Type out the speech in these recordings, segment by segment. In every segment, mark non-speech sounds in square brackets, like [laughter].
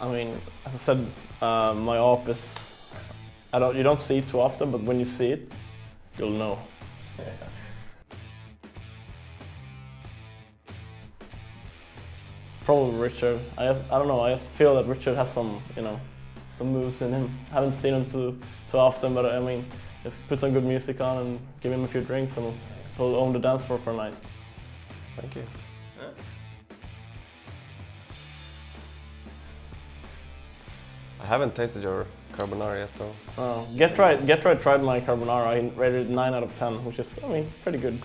I mean, as I said, uh, my AWP is, I don't, you don't see it too often, but when you see it, you'll know. Probably Richard. I just, I don't know. I just feel that Richard has some, you know, some moves in him. I Haven't seen him too too often, but I mean, just put some good music on and give him a few drinks, and he'll own the dance floor for a night. Thank you. I haven't tasted your carbonara yet though. Uh, Get Right, Get Right tried my carbonara. I rated it 9 out of 10, which is, I mean, pretty good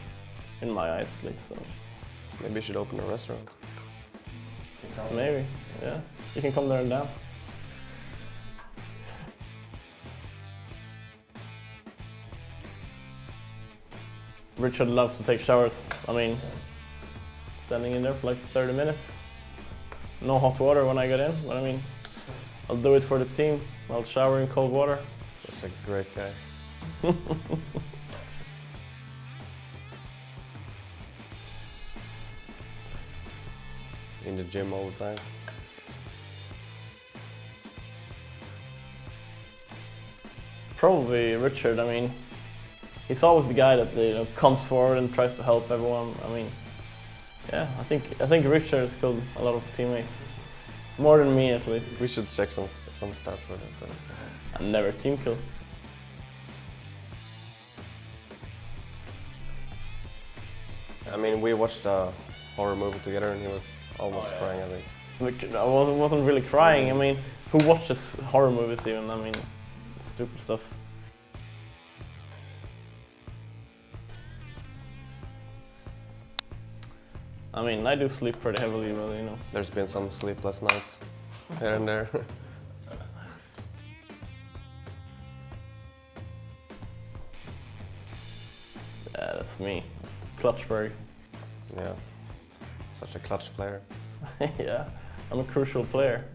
in my eyes at least. So. Maybe you should open a restaurant. Maybe, yeah. You can come there and dance. Richard loves to take showers. I mean, standing in there for like 30 minutes. No hot water when I get in, but I mean, I'll do it for the team. I'll shower in cold water. Such a great guy. [laughs] In the gym all the time. Probably Richard. I mean, he's always the guy that you know comes forward and tries to help everyone. I mean, yeah, I think I think Richard has killed a lot of teammates, more than me at least. We should check some some stats for that. uh, I never team kill. I mean, we watched a horror movie together and he was almost crying, I think. I wasn't, wasn't really crying. I mean, who watches horror movies even? I mean, stupid stuff. I mean, I do sleep pretty heavily, but you know. There's been some sleepless nights here and there. [laughs] Yeah, that's me. Clutchberg. yeah, such a clutch player. [laughs] yeah, I'm a crucial player.